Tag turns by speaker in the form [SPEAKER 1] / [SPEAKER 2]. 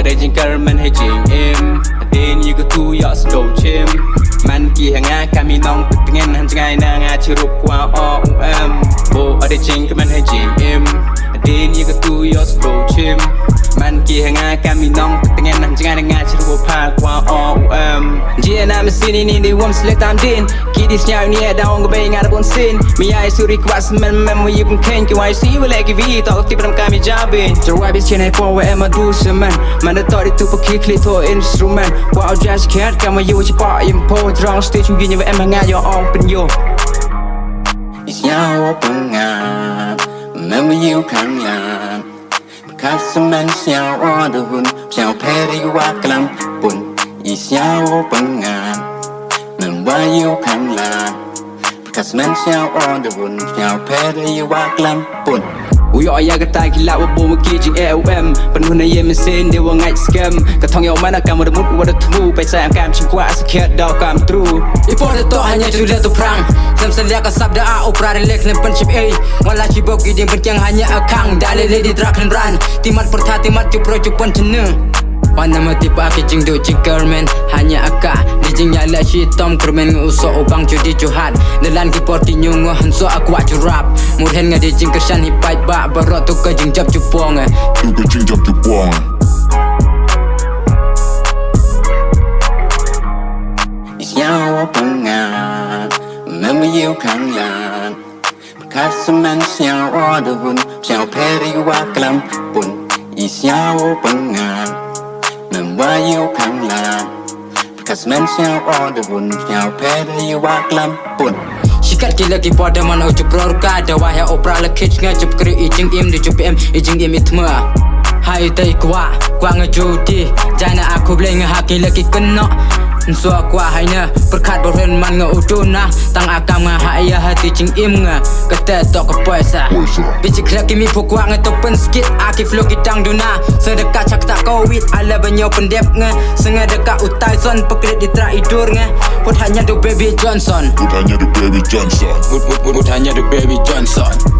[SPEAKER 1] Ở đây trên Caraman hay chuyện em. Đến như có thu dọ sẽ đổ chim Man kì hàng ai cả mi nông Bực tiếng anh hành trang ai nàng ai chưa rụp qua o u em Bố ở đây trên Caraman hay chuyện em. Đến như có thu dọ sẽ đổ chim Man kì hàng ai cả mi nông Bực tiếng anh hành trang ai nàng ai Dunia nak mesin ini di wam selek tam din Kidi senyau ni ada orang kebay ngarap on sin Mia suri kuat semen mem wajib mungkin Kiwai si wala kivi tak aktif dalam kami jabin Cerwai bis cina pun wa ema du semen Mana tak ditu pergi klik to instrumen Wow jazz cat kama yu cepak impo Drong stage mungkin nyewa ema ngayo on penyo
[SPEAKER 2] Isnyawa pengam Mem yu kangan Kasemen senyau on the hun Senyau peri waklam pun 一笑我本爱。you can learn Because men shall on the wound Shall pay the you are glam Bun
[SPEAKER 1] Ui oi ya kata kila wa bo ki jing AOM Penuh na ye min sin dia wa ngai scam Ka thong yo mana kam remut wa da thu Pai sai am kam ching kwa as khet dau kam tru
[SPEAKER 3] I por to hanya tu le tu prang Sam sen lia ka sab da a opra re lek len pen chip a Wala chi bo ki ding pen chang hanya a kang Da le le di drak len ran Timat pertha timat chu pro chu pen cheneng Wanama tipa aki jing do jikermen Hanya aka Dijing yala shitom Kermen ngeuso ubang judi johan Delan ki porti nyungo Hanso aku wak jurap Murhen nga dijing kersan hipai bak Barok tu jing jab jupong
[SPEAKER 4] Tu eh. jing jab jupong
[SPEAKER 2] Nyawa pengan Memu yiu kangan Perkasa man siang roda hun Siang peri waklam pun. Isiawo pengan pangan Mama yu kang lan Kasaman siyaw oda hun Siyaw peri wa klam pun
[SPEAKER 3] Sikat kila ki pada man ucup rorka Da wahya opera lekich nga cup keri ijing im Di cup im ijing im itma Hai tay kwa Kwa nga judi Jana aku boleh ngehaki lagi kena Nso kwa hanya Perkat berhen man nga uduna Tang akam nga haya hati jing im nga Kata tok ke puasa
[SPEAKER 4] Puasa.
[SPEAKER 3] Bici kelak kimi pukwa nga topen sikit Aki flow kitang duna Sedekat cak tak kawit Ala banyo pendep nga Senga dekat utai son. Pekrit di terak idur nga Put hanya do baby Johnson.
[SPEAKER 4] Put hanya the baby Johnson.
[SPEAKER 3] Mut mut mut hanya the baby Johnson